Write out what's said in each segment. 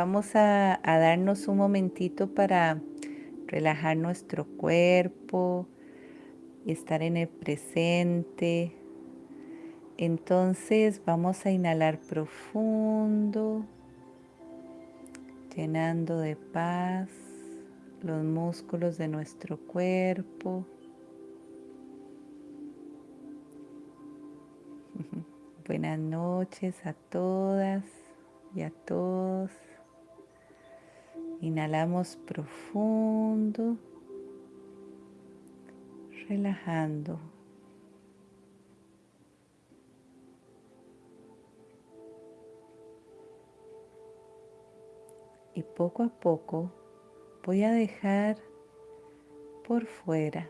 vamos a, darnos un momentito para relajar nuestro cuerpo estar en el presente. Entonces vamos a inhalar profundo, llenando de paz los músculos de nuestro cuerpo. Buenas noches a todas y a todos. Inhalamos profundo, relajando. Y poco a poco voy a dejar por fuera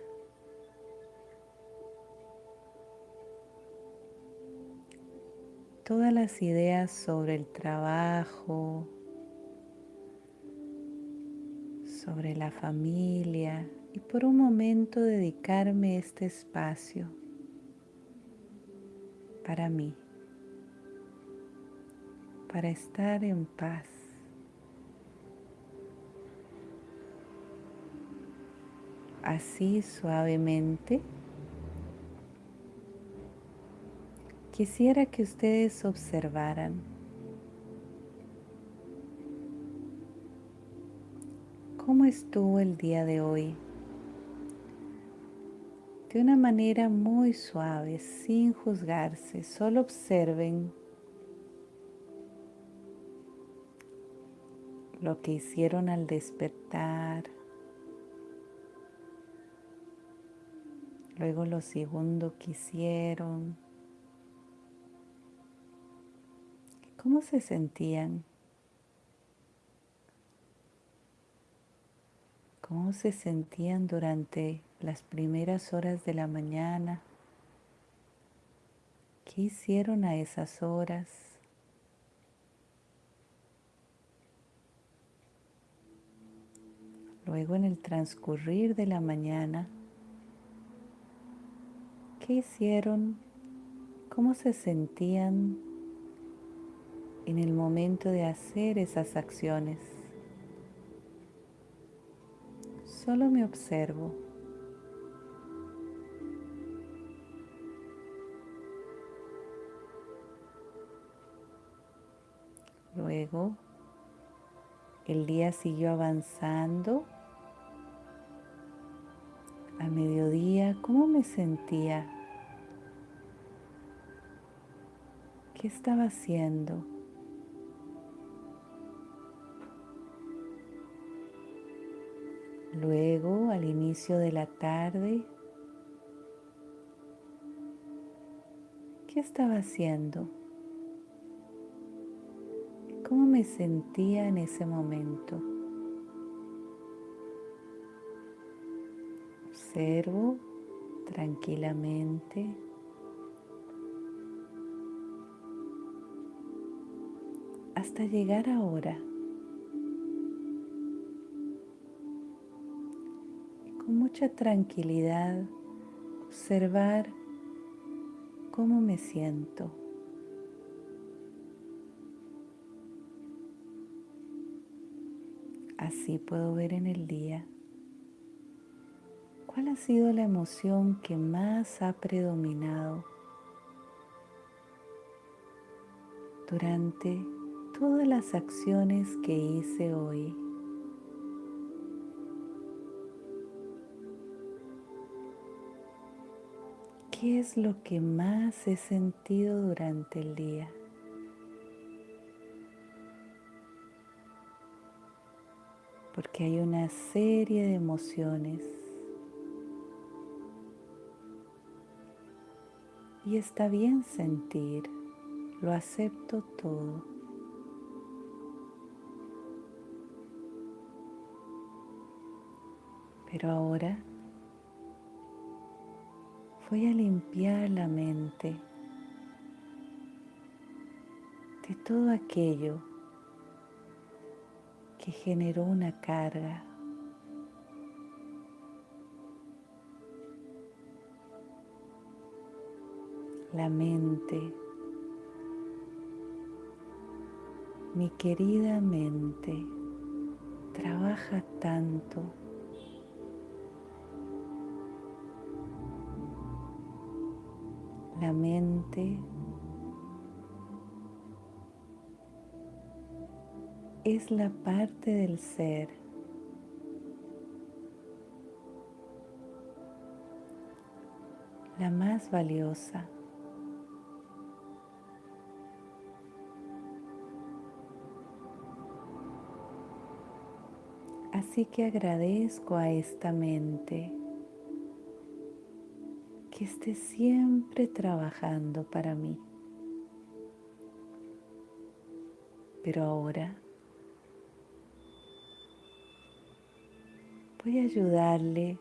todas las ideas sobre el trabajo, sobre la familia y por un momento dedicarme este espacio para mí, para estar en paz. Así suavemente quisiera que ustedes observaran cómo estuvo el día de hoy. De una manera muy suave, sin juzgarse, solo observen lo que hicieron al despertar, luego lo segundo que hicieron, ¿Cómo se sentían? ¿Cómo se sentían durante las primeras horas de la mañana? ¿Qué hicieron a esas horas? Luego en el transcurrir de la mañana, ¿qué hicieron? ¿Cómo se sentían en el momento de hacer esas acciones. Solo me observo. Luego, el día siguió avanzando. A mediodía, ¿cómo me sentía? ¿Qué estaba haciendo? Luego, al inicio de la tarde, ¿qué estaba haciendo? ¿Cómo me sentía en ese momento? Observo tranquilamente. hasta llegar ahora mucha tranquilidad observar cómo me siento. Así puedo ver en el día cuál ha sido la emoción que más ha predominado durante todas las acciones que hice hoy. ¿Qué es lo que más he sentido durante el día? Porque hay una serie de emociones y está bien sentir, lo acepto todo. Pero ahora voy a limpiar la mente de todo aquello que generó una carga. La mente Mi querida mente trabaja tanto. La mente. Es la parte del ser. La más valiosa. Así que agradezco a esta mente que esté siempre trabajando para mí. Pero ahora voy a ayudarle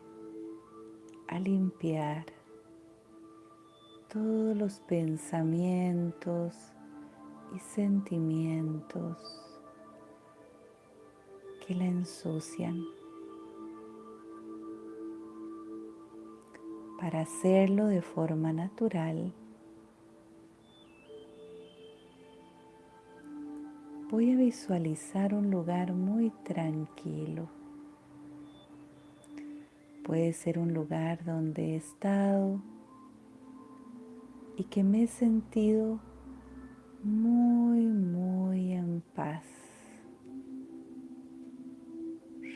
a limpiar todos los pensamientos y sentimientos que la ensucian. Para hacerlo de forma natural, voy a visualizar un lugar muy tranquilo Puede ser un lugar donde he estado y que me he sentido muy, muy en paz.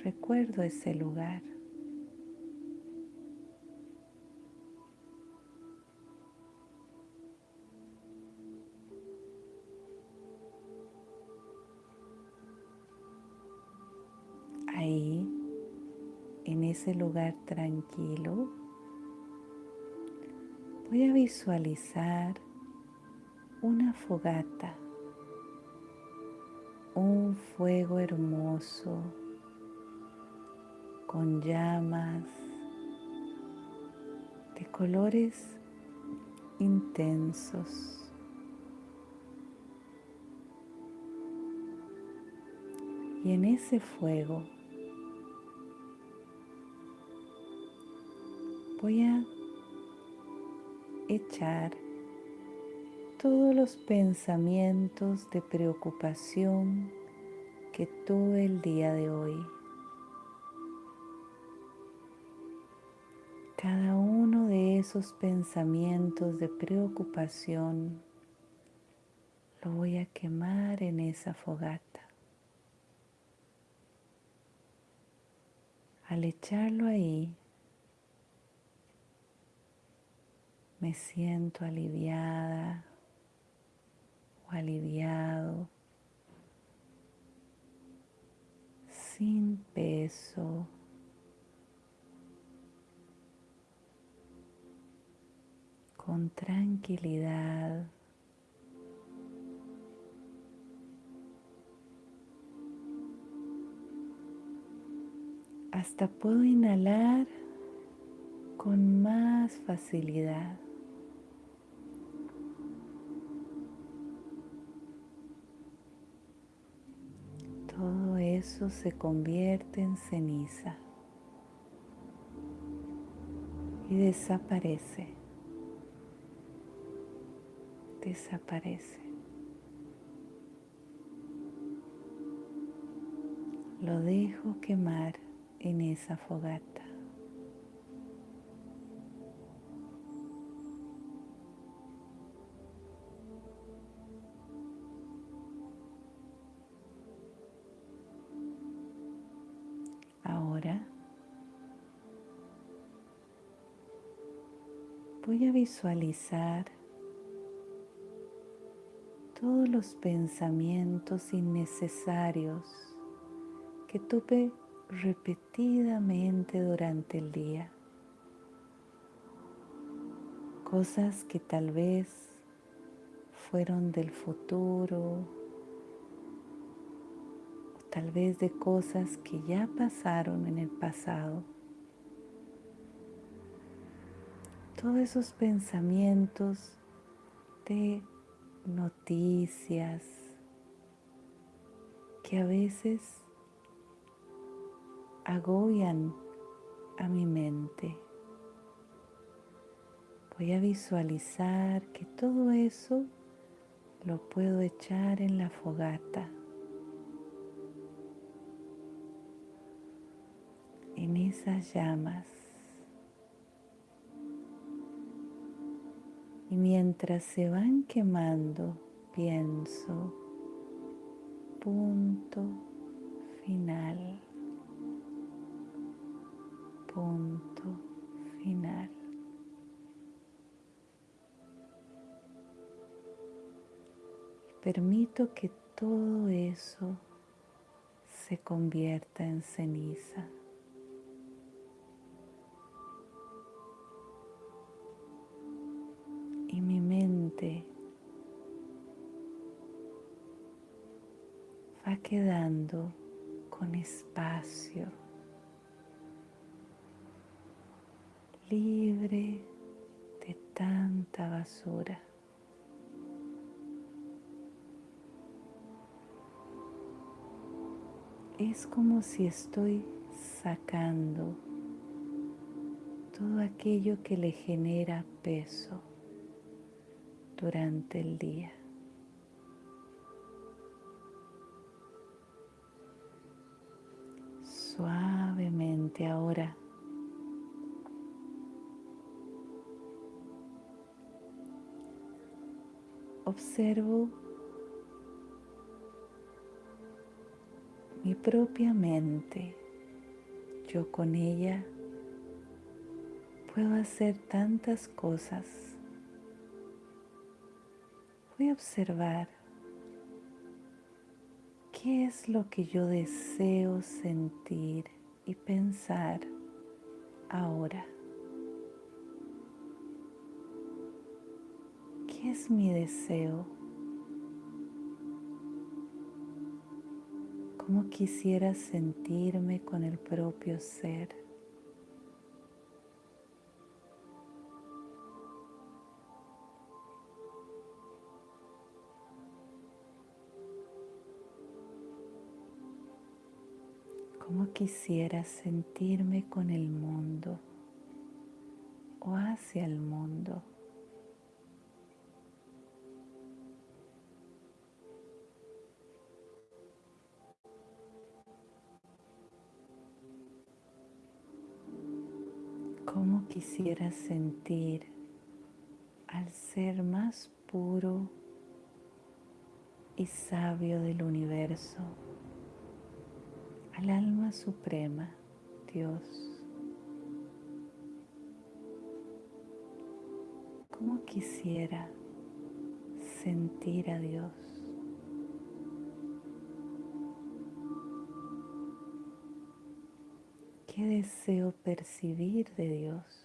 Recuerdo ese lugar. Lugar tranquilo, voy a visualizar una fogata, un fuego hermoso con llamas de colores intensos. Y en ese fuego voy a echar todos los pensamientos de preocupación que tuve el día de hoy. Cada uno de esos pensamientos de preocupación lo voy a quemar en esa fogata. Al echarlo ahí, me siento aliviada o aliviado, sin peso. con tranquilidad. Hasta puedo inhalar con más facilidad. Eso se convierte en ceniza y desaparece, desaparece. Lo dejo quemar en esa fogata. Visualizar todos los pensamientos innecesarios que tuve repetidamente durante el día. Cosas que tal vez fueron del futuro, o tal vez de cosas que ya pasaron en el pasado. todos esos pensamientos de noticias que a veces agobian a mi mente. Voy a visualizar que todo eso lo puedo echar en la fogata. En esas llamas. Y mientras se van quemando, pienso, punto final, punto final. Permito que todo eso se convierta en ceniza. Va quedando con espacio, libre de tanta basura. Es como si estoy sacando todo aquello que le genera peso durante el día. Suavemente ahora. Observo mi propia mente. Yo con ella puedo hacer tantas cosas. Voy a observar qué es lo que yo deseo sentir y pensar ahora. ¿Qué es mi deseo? ¿Cómo quisiera sentirme con el propio ser? Quisiera sentirme con el mundo o hacia el mundo? cómo quisiera sentir al ser más puro y sabio del universo, al alma suprema, Dios. ¿Cómo quisiera sentir a Dios? ¿Qué deseo percibir de Dios?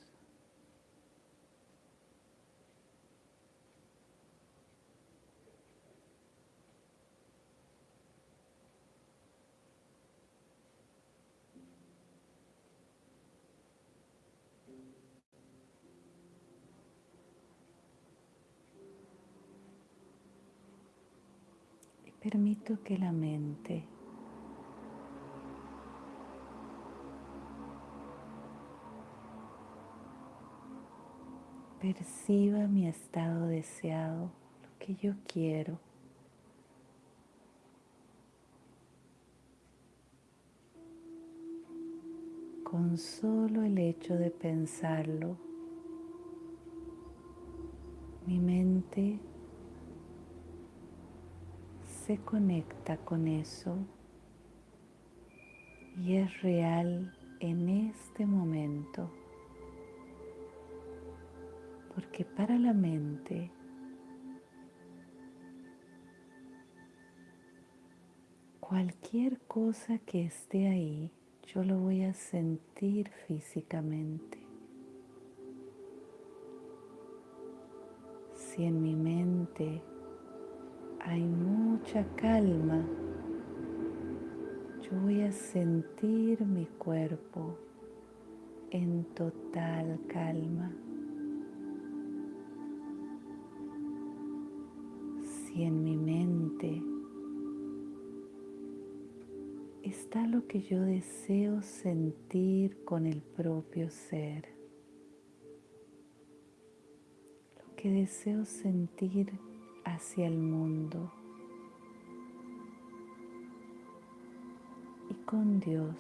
Permito que la mente perciba mi estado deseado, lo que yo quiero. Con solo el hecho de pensarlo, mi mente se conecta con eso y es real en este momento porque para la mente cualquier cosa que esté ahí, yo lo voy a sentir físicamente. Si en mi mente hay mucha calma, yo voy a sentir mi cuerpo en total calma. si en mi mente está lo que yo deseo sentir con el propio ser, lo que deseo sentir hacia el mundo y con Dios.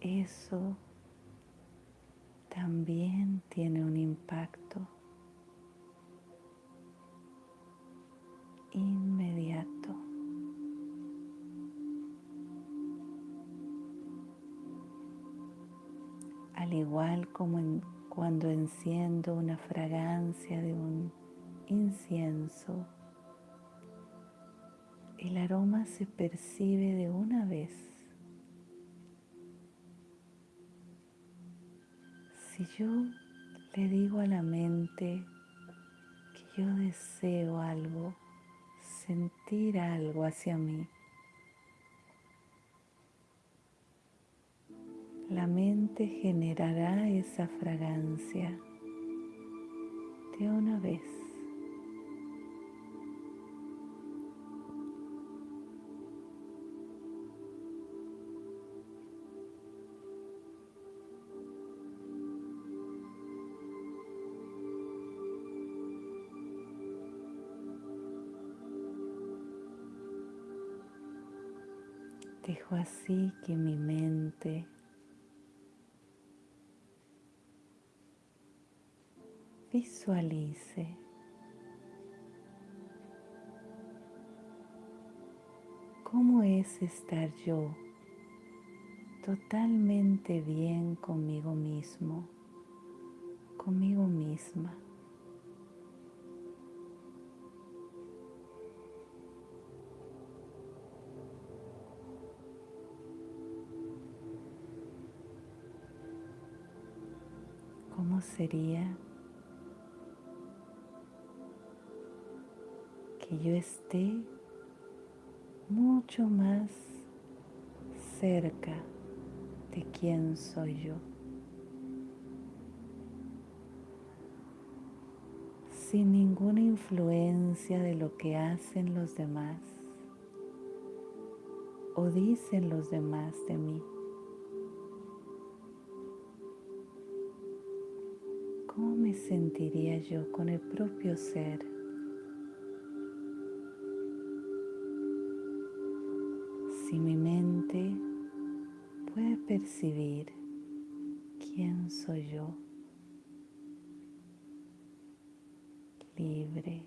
Eso también tiene un impacto inmediato Al igual como cuando enciendo una fragancia de un incienso, el aroma se percibe de una vez. Si yo le digo a la mente que yo deseo algo, sentir algo hacia mí, la mente generará esa fragancia de una vez. Dejo así que mi mente visualice cómo es estar yo totalmente bien conmigo mismo, conmigo misma. ¿Cómo sería que yo esté mucho más cerca de quién soy yo? Sin ninguna influencia de lo que hacen los demás o dicen los demás de mí. ¿Cómo me sentiría yo con el propio ser? Si mi mente puede percibir quién soy yo, libre.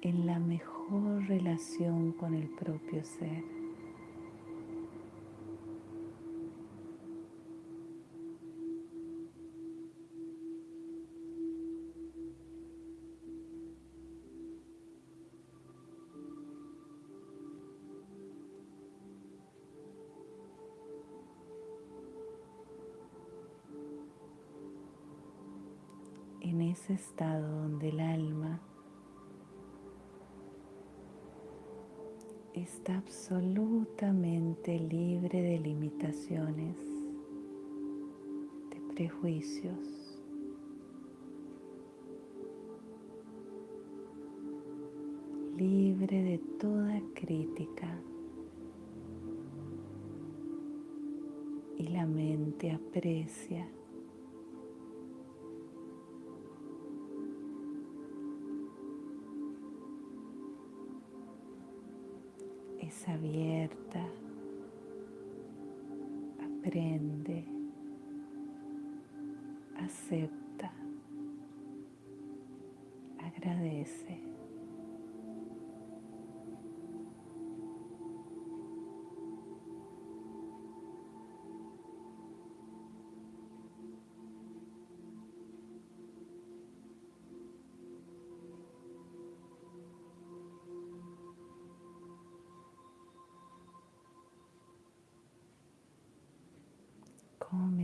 en la mejor relación con el propio ser. Estado donde el alma está absolutamente libre de limitaciones, de prejuicios. libre de toda crítica y la mente aprecia abierta, aprende, acepta, agradece.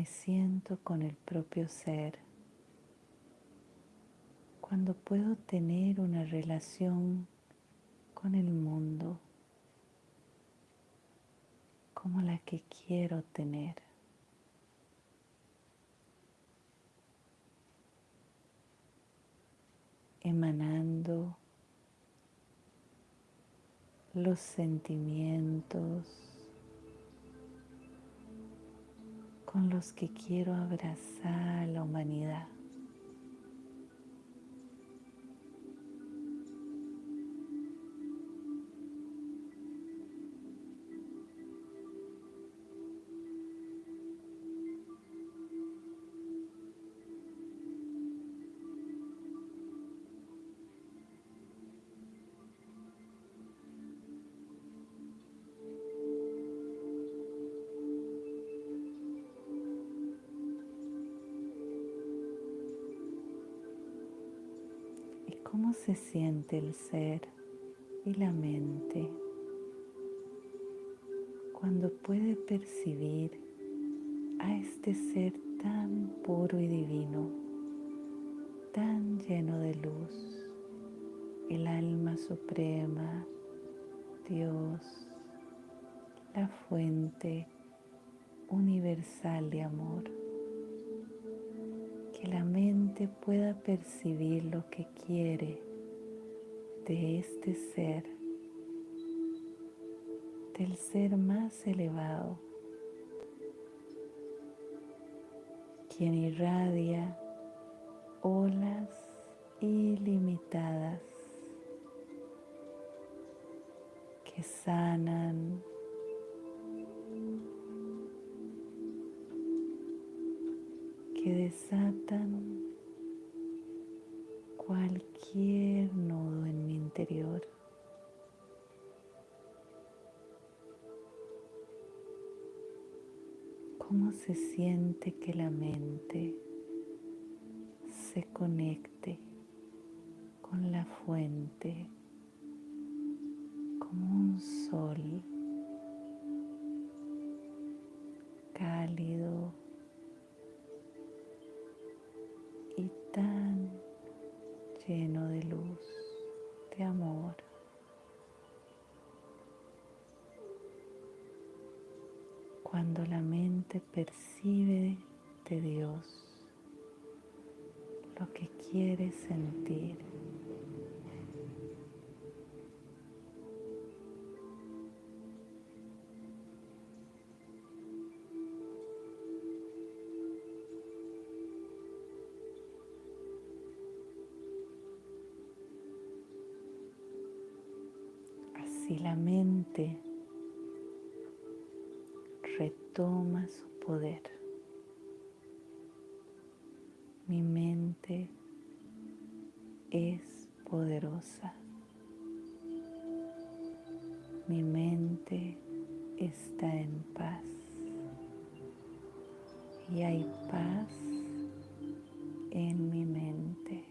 Me siento con el propio ser cuando puedo tener una relación con el mundo como la que quiero tener. emanando los sentimientos, con los que quiero abrazar a la humanidad. ¿Cómo se siente el ser y la mente cuando puede percibir a este ser tan puro y divino, tan lleno de luz, el alma suprema, Dios, la fuente universal de amor. Que la mente pueda percibir lo que quiere de este ser, del ser más elevado, quien irradia olas ilimitadas que sanan, desatan cualquier nodo en mi interior. ¿Cómo se siente que la mente se conecte con la fuente como un sol lleno de luz, de amor. Cuando la mente percibe de Dios lo que quiere sentir. La mente retoma su poder. Mi mente es poderosa. Mi mente está en paz. Y hay paz en mi mente.